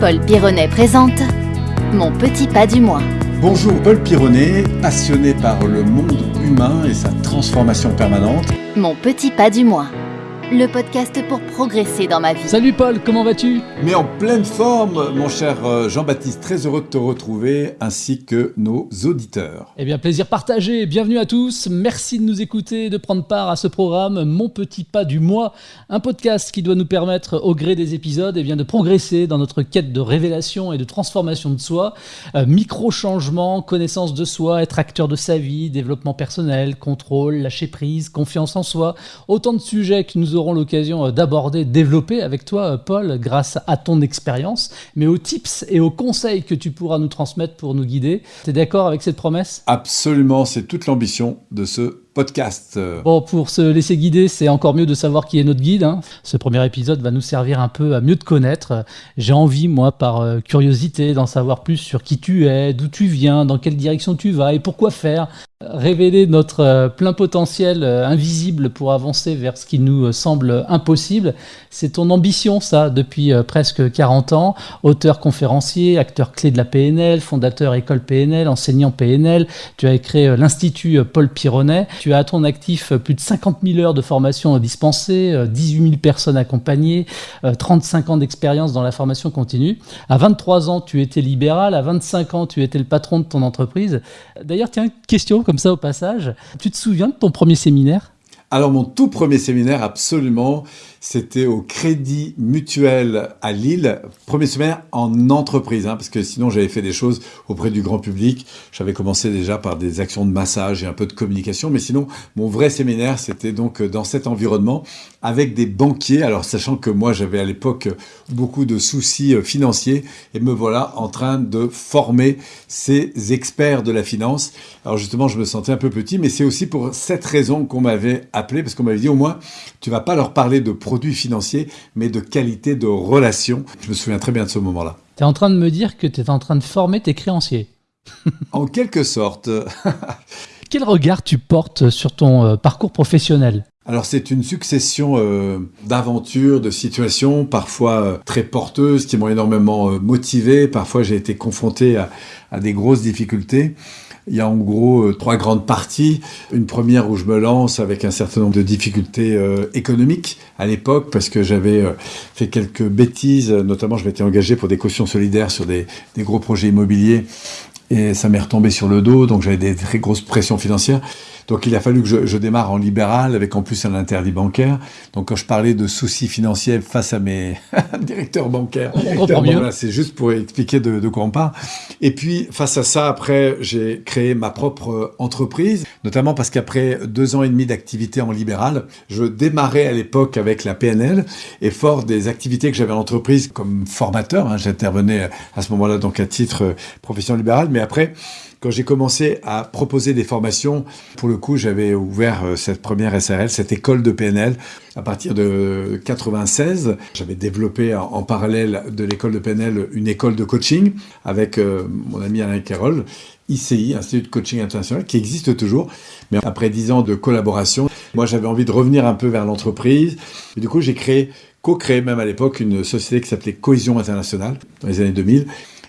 Paul Pironnet présente Mon petit pas du mois. Bonjour Paul Pironnet, passionné par le monde humain et sa transformation permanente. Mon petit pas du mois. Le podcast pour progresser dans ma vie. Salut Paul, comment vas-tu? Mais en pleine forme, mon cher euh, Jean-Baptiste, très heureux de te retrouver, ainsi que nos auditeurs. Eh bien, plaisir partagé, bienvenue à tous, merci de nous écouter et de prendre part à ce programme Mon Petit Pas du Mois, un podcast qui doit nous permettre, au gré des épisodes, eh bien, de progresser dans notre quête de révélation et de transformation de soi, euh, micro-changements, connaissance de soi, être acteur de sa vie, développement personnel, contrôle, lâcher prise, confiance en soi, autant de sujets qui nous aurons l'occasion euh, d'aborder, développer avec toi, euh, Paul, grâce à ton expérience, mais aux tips et aux conseils que tu pourras nous transmettre pour nous guider. Tu es d'accord avec cette promesse? Absolument, c'est toute l'ambition de ce podcast. Bon, pour se laisser guider, c'est encore mieux de savoir qui est notre guide. hein. Ce premier épisode va nous servir un peu à mieux te connaître. J'ai envie, moi, par euh, curiosité, d'en savoir plus sur qui tu es, d'où tu viens, dans quelle direction tu vas et pourquoi faire. Révéler notre euh, plein potentiel euh, invisible pour avancer vers ce qui nous euh, semble impossible, c'est ton ambition, ça, depuis presque 40 ans. Auteur conférencier, acteur clé de la PNL, fondateur école PNL, enseignant PNL. Tu as créé l'Institut Paul Pironnet. Tu as à ton actif plus de 50 000 heures de formation dispensées, euh, 18 000 personnes accompagnées, euh, 35 ans d'expérience dans la formation continue. À 23 ans, tu étais libéral. À 25 ans, tu étais le patron de ton entreprise. D'ailleurs, tiens, question comme ça au passage. Tu te souviens de ton premier séminaire? Alors mon tout premier séminaire, absolument, c'était au Crédit Mutuel à Lille, premier séminaire en entreprise, hein, parce que sinon j'avais fait des choses auprès du grand public. J'avais commencé déjà par des actions de massage et un peu de communication, mais sinon mon vrai séminaire, c'était donc dans cet environnement avec des banquiers. Alors sachant que moi j'avais à l'époque beaucoup de soucis euh, financiers, et me voilà en train de former ces experts de la finance. Alors justement, je me sentais un peu petit, mais c'est aussi pour cette raison qu'on m'avait appelé, parce qu'on m'avait dit au moins, tu vas pas leur parler de produits financiers, mais de qualité de relation. Je me souviens très bien de ce moment-là. Tu es en train de me dire que tu es en train de former tes créanciers. En quelque sorte. Quel regard tu portes sur ton euh, parcours professionnel? Alors c'est une succession euh, d'aventures, de situations, parfois euh, très porteuses, qui m'ont énormément euh, motivé. Parfois j'ai été confronté à, des grosses difficultés. Il y a en gros trois grandes parties. Une première où je me lance avec un certain nombre de difficultés économiques à l'époque parce que j'avais fait quelques bêtises. Notamment, je m'étais engagé pour des cautions solidaires sur des, des gros projets immobiliers et ça m'est retombé sur le dos. Donc j'avais des très grosses pressions financières. Donc il a fallu que je, je, démarre en libéral avec en plus un interdit bancaire. Donc quand je parlais de soucis financiers face à mes directeurs bancaires, c'est juste pour expliquer de, de quoi on parle. Et puis face à ça, après, j'ai créé ma propre entreprise, notamment parce qu'après deux ans et demi d'activité en libéral, je démarrais à l'époque avec la PNL et fort des activités que j'avais en entreprise comme formateur, hein, j'intervenais à ce moment-là donc à titre euh, profession libérale, mais après quand j'ai commencé à proposer des formations, pour le coup, j'avais ouvert euh, cette première SRL, cette école de PNL. À partir de 96, j'avais développé en, parallèle de l'école de PNL une école de coaching avec euh, mon ami Alain Carroll, ICI, Institut de Coaching International, qui existe toujours. Mais après dix ans de collaboration, moi j'avais envie de revenir un peu vers l'entreprise. Et du coup, j'ai créé, co-créé même à l'époque une société qui s'appelait Cohésion Internationale dans les années 2000.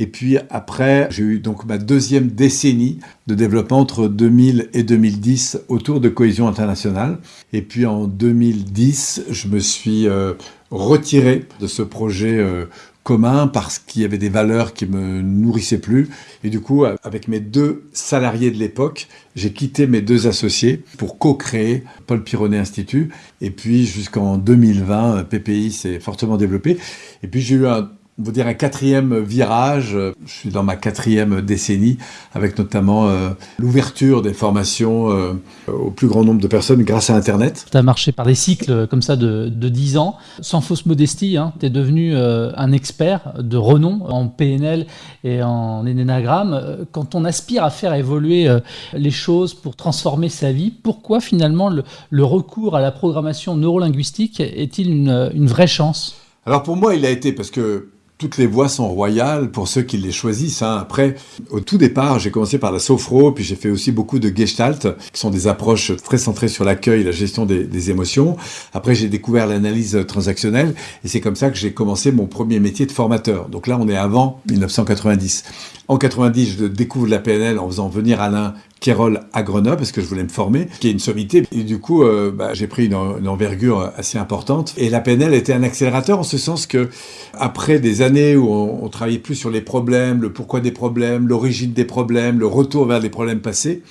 Et puis après, j'ai eu donc ma deuxième décennie de développement entre 2000 et 2010 autour de cohésion internationale. Et puis en 2010, je me suis euh, retiré de ce projet euh, commun parce qu'il y avait des valeurs qui me nourrissaient plus. Et du coup, avec mes deux salariés de l'époque, j'ai quitté mes deux associés pour co-créer Paul Pironnet Institut. Et puis jusqu'en 2020, PPI s'est fortement développé. Et puis j'ai eu un on va dire un quatrième virage. Je suis dans ma quatrième décennie, avec notamment euh, l'ouverture des formations euh, au plus grand nombre de personnes grâce à Internet. Tu as marché par des cycles comme ça de, de 10 ans, sans fausse modestie. Hein, tu es devenu euh, un expert de renom en PNL et en énéagramme. Quand on aspire à faire évoluer euh, les choses pour transformer sa vie, pourquoi finalement le, le recours à la programmation neurolinguistique est-il une, une vraie chance? Alors pour moi, il a été parce que toutes les voies sont royales pour ceux qui les choisissent. Hein. Après, au tout départ, j'ai commencé par la sophro, puis j'ai fait aussi beaucoup de gestalt, qui sont des approches très centrées sur l'accueil la gestion des, des émotions. Après, j'ai découvert l'analyse transactionnelle, et c'est comme ça que j'ai commencé mon premier métier de formateur. Donc là, on est avant 1990. En 90, je découvre la PNL en faisant venir Alain Kérol à Grenoble parce que je voulais me former, qui est une sommité. Et du coup, euh, bah, j'ai pris une, envergure assez importante. Et la PNL était un accélérateur en ce sens que, après des années où on, on travaillait plus sur les problèmes, le pourquoi des problèmes, l'origine des problèmes, le retour vers les problèmes passés,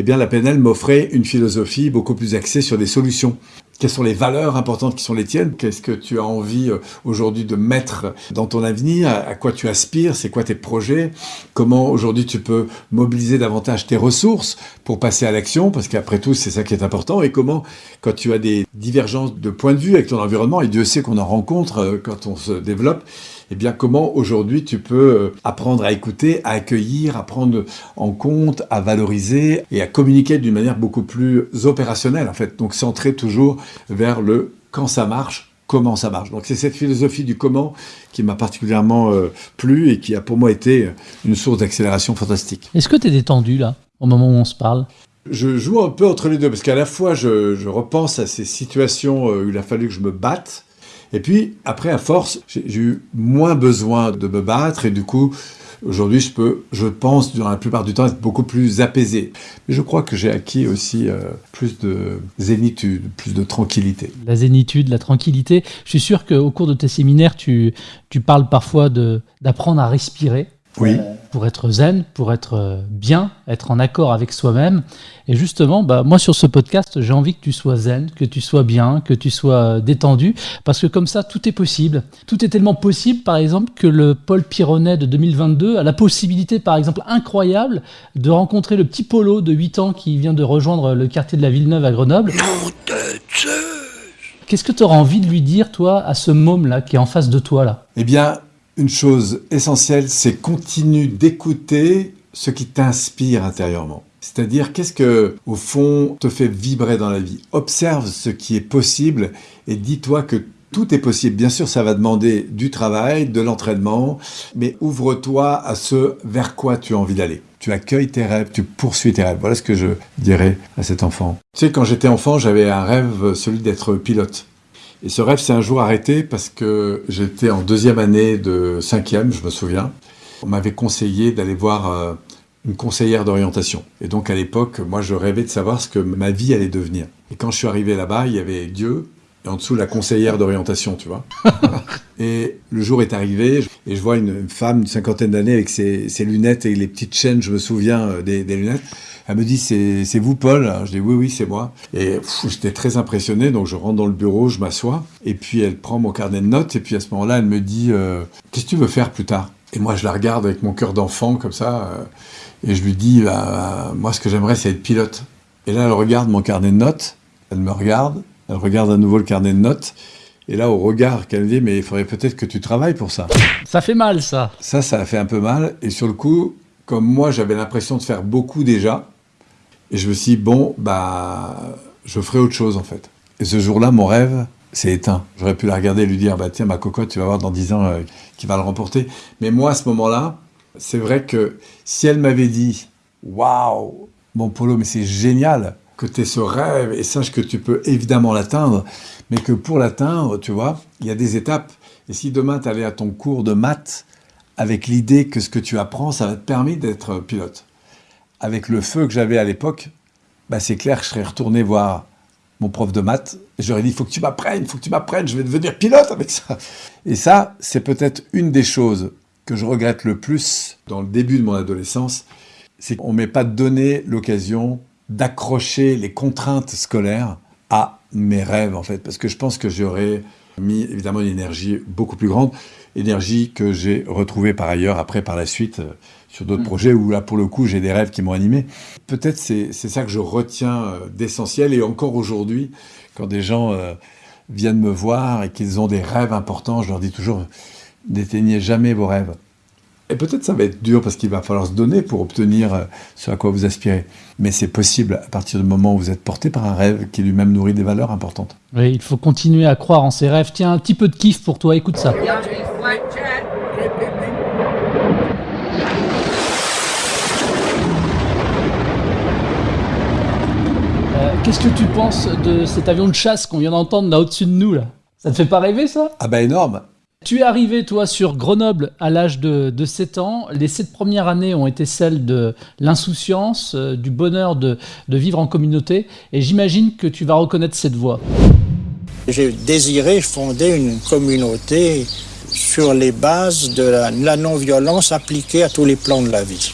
eh bien, la PNL m'offrait une philosophie beaucoup plus axée sur des solutions. Quelles sont les valeurs importantes qui sont les tiennes? Qu'est-ce que tu as envie euh, aujourd'hui de mettre dans ton avenir? À quoi tu aspires? C'est quoi tes projets? Comment aujourd'hui tu peux mobiliser davantage tes ressources pour passer à l'action? Parce qu'après tout, c'est ça qui est important. Et comment, quand tu as des divergences de point de vue avec ton environnement, et Dieu sait qu'on en rencontre euh, quand on se développe, eh bien, comment aujourd'hui tu peux euh, apprendre à écouter, à accueillir, à prendre en compte, à valoriser et à communiquer d'une manière beaucoup plus opérationnelle, en fait. Donc, centré toujours vers le quand ça marche, comment ça marche. Donc c'est cette philosophie du comment qui m'a particulièrement euh, plu et qui a pour moi été une source d'accélération fantastique. Est-ce que tu es détendu là, au moment où on se parle? Je joue un peu entre les deux, parce qu'à la fois je, je, repense à ces situations euh, où il a fallu que je me batte, et puis après à force, j'ai eu moins besoin de me battre, et du coup Aujourd'hui, je peux, je pense, dans la plupart du temps, être beaucoup plus apaisé. Mais je crois que j'ai acquis aussi euh, plus de zénitude, plus de tranquillité. La zénitude, la tranquillité. Je suis sûr qu'au cours de tes séminaires, tu parles parfois d'apprendre à respirer. Oui. Pour être zen, pour être bien, être en accord avec soi-même. Et justement, bah, moi sur ce podcast, j'ai envie que tu sois zen, que tu sois bien, que tu sois détendu, parce que comme ça, tout est possible. Tout est tellement possible, par exemple, que le Paul Pironnet de 2022 a la possibilité, par exemple, incroyable, de rencontrer le petit Polo de 8 ans qui vient de rejoindre le quartier de la Villeneuve à Grenoble. Qu'est-ce que tu auras envie de lui dire, toi, à ce môme-là qui est en face de toi, là? Eh bien, une chose essentielle, c'est continue d'écouter ce qui t'inspire intérieurement. C'est-à-dire, qu'est-ce que, au fond, te fait vibrer dans la vie? Observe ce qui est possible et dis-toi que tout est possible. Bien sûr, ça va demander du travail, de l'entraînement, mais ouvre-toi à ce vers quoi tu as envie d'aller. Tu accueilles tes rêves, tu poursuis tes rêves. Voilà ce que je dirais à cet enfant. Tu sais, quand j'étais enfant, j'avais un rêve, celui d'être pilote. Et ce rêve s'est un jour arrêté parce que j'étais en deuxième année de cinquième, je me souviens. On m'avait conseillé d'aller voir euh, une conseillère d'orientation. Et donc à l'époque, moi je rêvais de savoir ce que ma vie allait devenir. Et quand je suis arrivé là-bas, il y avait Dieu et en dessous la conseillère d'orientation, tu vois. et le jour est arrivé et je vois une femme d'une cinquantaine d'années avec ses, ses, lunettes et les petites chaînes, je me souviens euh, des, des lunettes. Elle me dit, c'est vous Paul. Je dis, oui, oui, c'est moi. Et j'étais très impressionné, donc je rentre dans le bureau, je m'assois, et puis elle prend mon carnet de notes, et puis à ce moment-là, elle me dit, euh, qu'est-ce que tu veux faire plus tard? Et moi, je la regarde avec mon cœur d'enfant, comme ça, euh, et je lui dis, bah, moi, ce que j'aimerais, c'est être pilote. Et là, elle regarde mon carnet de notes, elle me regarde, elle regarde à nouveau le carnet de notes, et là, au regard qu'elle me dit, mais il faudrait peut-être que tu travailles pour ça. Ça fait mal, ça. Ça, ça a fait un peu mal, et sur le coup, comme moi, j'avais l'impression de faire beaucoup déjà, et je me suis dit, bon, bah, je ferai autre chose en fait. Et ce jour-là, mon rêve s'est éteint. J'aurais pu la regarder et lui dire, bah tiens, ma cocotte, tu vas voir dans 10 ans euh, qui va le remporter. Mais moi, à ce moment-là, c'est vrai que si elle m'avait dit, waouh, mon Polo, mais c'est génial que tu aies ce rêve et sache que tu peux évidemment l'atteindre, mais que pour l'atteindre, tu vois, il y a des étapes. Et si demain tu allais à ton cours de maths avec l'idée que ce que tu apprends, ça va te permettre d'être pilote avec le feu que j'avais à l'époque, bah c'est clair que je serais retourné voir mon prof de maths j'aurais dit, il faut que tu m'apprennes, il faut que tu m'apprennes, je vais devenir pilote avec ça. Et ça, c'est peut-être une des choses que je regrette le plus dans le début de mon adolescence, c'est qu'on ne m'ait pas donné l'occasion d'accrocher les contraintes scolaires à mes rêves, en fait, parce que je pense que j'aurais mis évidemment une énergie beaucoup plus grande, énergie que j'ai retrouvée par ailleurs après, par la suite, sur d'autres mmh. projets où là, pour le coup, j'ai des rêves qui m'ont animé. Peut-être c'est ça que je retiens euh, d'essentiel. Et encore aujourd'hui, quand des gens euh, viennent me voir et qu'ils ont des rêves importants, je leur dis toujours, n'éteignez jamais vos rêves. Et peut-être ça va être dur parce qu'il va falloir se donner pour obtenir euh, ce à quoi vous aspirez. Mais c'est possible à partir du moment où vous êtes porté par un rêve qui lui-même nourrit des valeurs importantes. Oui, il faut continuer à croire en ses rêves. Tiens, un petit peu de kiff pour toi, écoute ça. Euh, Qu'est-ce que tu penses de cet avion de chasse qu'on vient d'entendre là au-dessus de nous là? Ça te fait pas rêver ça? Ah bah énorme Tu es arrivé toi sur Grenoble à l'âge de, de 7 ans. Les 7 premières années ont été celles de l'insouciance, euh, du bonheur de, de vivre en communauté et j'imagine que tu vas reconnaître cette voix. J'ai désiré fonder une communauté sur les bases de la, la non-violence appliquée à tous les plans de la vie.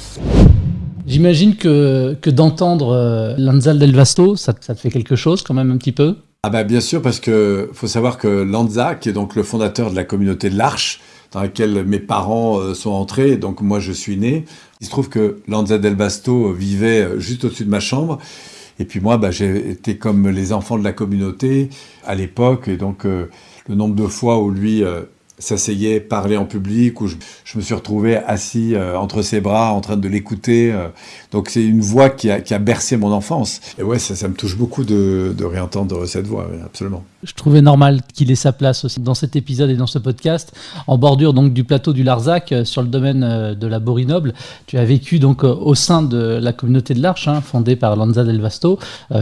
J'imagine que, que d'entendre euh, Lanzal del Vasto, ça, ça te fait quelque chose quand même un petit peu? Ah bah bien sûr, parce que faut savoir que Lanza, qui est donc le fondateur de la communauté de l'Arche, dans laquelle mes parents euh, sont entrés, donc moi je suis né, il se trouve que Lanza del Vasto vivait euh, juste au-dessus de ma chambre, et puis moi, bah, j'ai été comme les enfants de la communauté à l'époque, et donc euh, le nombre de fois où lui s'asseyait, parlait en public, où je, je me suis retrouvé assis euh, entre ses bras en train de l'écouter. euh. donc c'est une voix qui a, qui a bercé mon enfance. Et ouais, ça, ça me touche beaucoup de, de réentendre cette voix, absolument. Je trouvais normal qu'il ait sa place aussi dans cet épisode et dans ce podcast, en bordure donc du plateau du Larzac, euh, sur le domaine euh, de la Borinoble. Tu as vécu donc euh, au sein de la communauté de l'Arche, hein, fondée par Lanza del Vasto,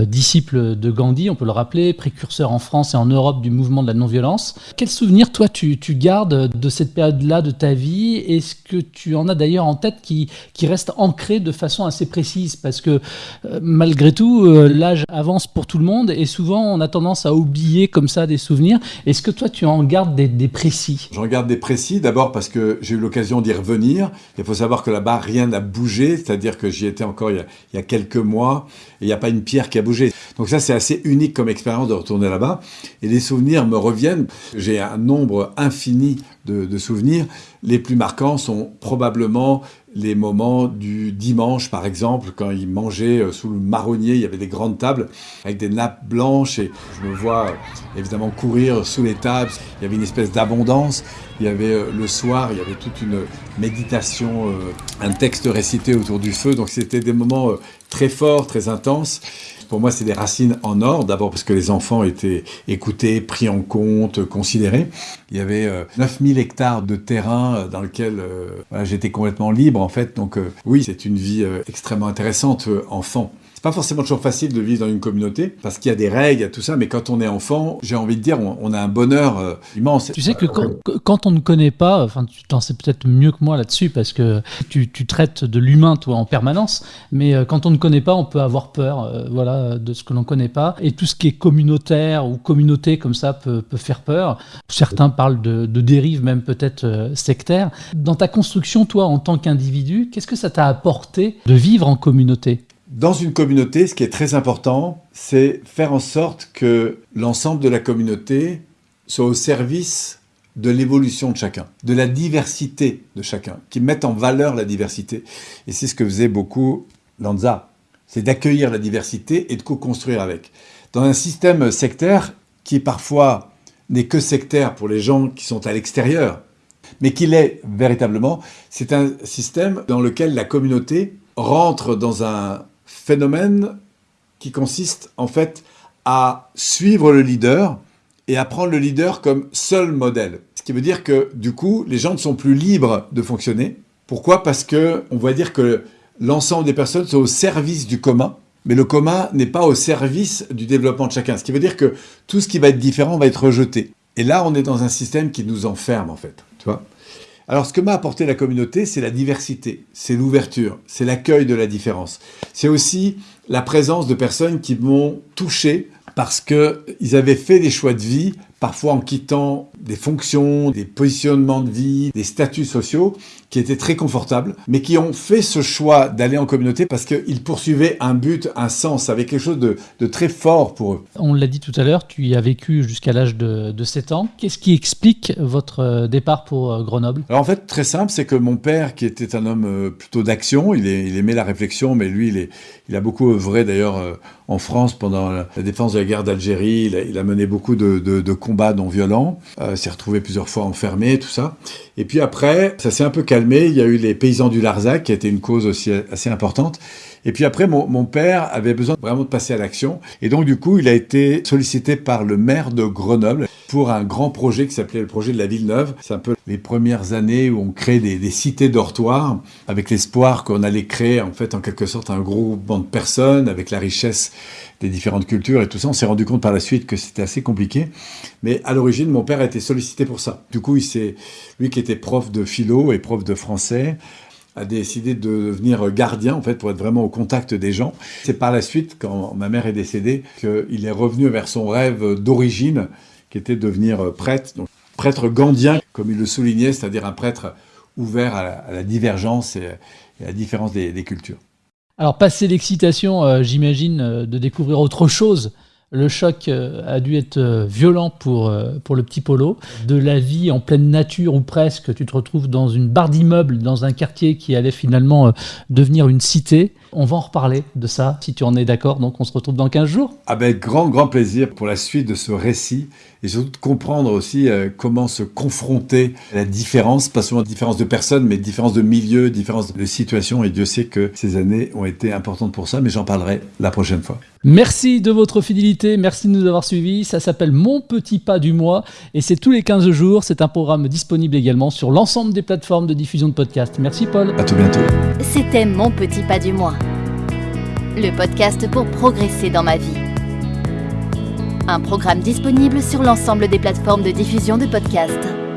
disciple de Gandhi, on peut le rappeler, précurseur en France et en Europe du mouvement de la non-violence. Quel souvenir toi tu, tu gardes de cette période-là de ta vie Est-ce que tu en as d'ailleurs en tête qui, qui reste ancré de façon assez précise? Parce que malgré tout, l'âge avance pour tout le monde et souvent on a tendance à oublier comme ça des souvenirs. Est-ce que toi tu en gardes des, précis? J'en garde des précis, d'abord parce que j'ai eu l'occasion d'y revenir. Il faut savoir que là-bas, rien n'a bougé, c'est-à-dire que j'y étais encore il y, a, quelques mois, et il n'y a pas une pierre qui a bougé. Donc ça, c'est assez unique comme expérience de retourner là-bas. Et les souvenirs me reviennent. J'ai un nombre infini de souvenirs. Les plus marquants sont probablement les moments du dimanche, par exemple, quand ils mangeaient euh, sous le marronnier, il y avait des grandes tables avec des nappes blanches et je me vois euh, évidemment courir sous les tables. Il y avait une espèce d'abondance. Il y avait euh, le soir, il y avait toute une méditation, un texte récité autour du feu. Donc c'était des moments très forts, très intenses. Pour moi, c'est des racines en or. D'abord parce que les enfants étaient écoutés, pris en compte, considérés. Il y avait euh, 9000 hectares de terrain euh, dans lequel euh, j'étais complètement libre, en fait. Donc euh, oui, c'est une vie extrêmement intéressante, enfant. C'est pas forcément toujours facile de vivre dans une communauté, parce qu'il y a des règles, il y a tout ça, mais quand on est enfant, j'ai envie de dire, on, on a un bonheur euh, immense. Tu sais que quand, quand on ne connaît pas, enfin tu t'en sais peut-être mieux que moi là-dessus parce que tu, tu traites de l'humain toi en permanence, mais euh, quand on ne connaît pas, on peut avoir peur, euh, voilà, de ce que l'on connaît pas. Et tout ce qui est communautaire ou communauté comme ça peut, peut faire peur. Certains parlent de, de dérive même peut-être euh, sectaire. Dans ta construction, toi en tant qu'individu, qu'est-ce que ça t'a apporté de vivre en communauté? Dans une communauté, ce qui est très important, c'est faire en sorte que l'ensemble de la communauté soit au service de l'évolution de chacun, de la diversité de chacun, qui mette en valeur la diversité. Et c'est ce que faisait beaucoup Lanza, c'est d'accueillir la diversité et de co-construire avec. Dans un système sectaire qui parfois n'est que sectaire pour les gens qui sont à l'extérieur, mais qu'il est véritablement, c'est un système dans lequel la communauté rentre dans un phénomène qui consiste en fait à suivre le leader et à prendre le leader comme seul modèle. Ce qui veut dire que du coup, les gens ne sont plus libres de fonctionner. Pourquoi? Parce que on va dire que l'ensemble des personnes sont au service du commun, mais le commun n'est pas au service du développement de chacun. Ce qui veut dire que tout ce qui va être différent va être rejeté. Et là, on est dans un système qui nous enferme en fait, tu vois? Alors, ce que m'a apporté la communauté, c'est la diversité, c'est l'ouverture, c'est l'accueil de la différence. C'est aussi la présence de personnes qui m'ont touché parce qu'ils avaient fait des choix de vie, parfois en quittant des fonctions, des positionnements de vie, des statuts sociaux qui étaient très confortables, mais qui ont fait ce choix d'aller en communauté parce qu'ils poursuivaient un but, un sens, avec quelque chose de, de très fort pour eux. On l'a dit tout à l'heure, tu y as vécu jusqu'à l'âge de, de 7 ans. Qu'est-ce qui explique votre euh, départ pour euh, Grenoble? Alors en fait, très simple, c'est que mon père, qui était un homme euh, plutôt d'action, il, aimait la réflexion, mais lui, il, est- il a beaucoup œuvré d'ailleurs en France pendant la, défense de la guerre d'Algérie. Il, a- il a mené beaucoup de, de- de combats non violents, euh, s'est retrouvé plusieurs fois enfermé, tout ça. Et puis après, ça s'est un peu calmé. Il y a eu les paysans du Larzac, qui été une cause aussi assez importante. Et puis après, mon, père avait besoin vraiment de passer à l'action. Et donc, du coup, il a été sollicité par le maire de Grenoble pour un grand projet qui s'appelait le projet de la ville neuve. C'est un peu les premières années où on crée des, cités dortoirs avec l'espoir qu'on allait créer en fait en quelque sorte un banc de personnes avec la richesse des différentes cultures et tout ça. On s'est rendu compte par la suite que c'était assez compliqué. Mais à l'origine, mon père a été sollicité pour ça. Du coup, il s'est, lui qui était prof de philo et prof de français, a décidé de devenir gardien, en fait, pour être vraiment au contact des gens. C'est par la suite, quand ma mère est décédée, qu'il est revenu vers son rêve d'origine, qui était de devenir prêtre. Donc, prêtre gandien, comme il le soulignait, c'est-à-dire un prêtre ouvert à la, divergence et, à la différence des, des cultures. Alors, passé l'excitation, euh, j'imagine, euh, de découvrir autre chose le choc euh, a dû être euh, violent pour, euh, pour le petit Polo. De la vie en pleine nature ou presque, tu te retrouves dans une barre d'immeubles, dans un quartier qui allait finalement devenir une cité. On va en reparler de ça, si tu en es d'accord. Donc on se retrouve dans 15 jours. Avec grand, grand plaisir pour la suite de ce récit et surtout de comprendre aussi euh, comment se confronter à la différence, pas seulement différence de personnes, mais différence de milieu, différence de situation. Et Dieu sait que ces années ont été importantes pour ça, mais j'en parlerai la prochaine fois. Merci de votre fidélité, merci de nous avoir suivis. Ça s'appelle Mon Petit Pas du Mois et c'est tous les 15 jours. C'est un programme disponible également sur l'ensemble des plateformes de diffusion de podcasts. Merci Paul. À tout bientôt. C'était Mon Petit Pas du Mois, le podcast pour progresser dans ma vie. Un programme disponible sur l'ensemble des plateformes de diffusion de podcasts.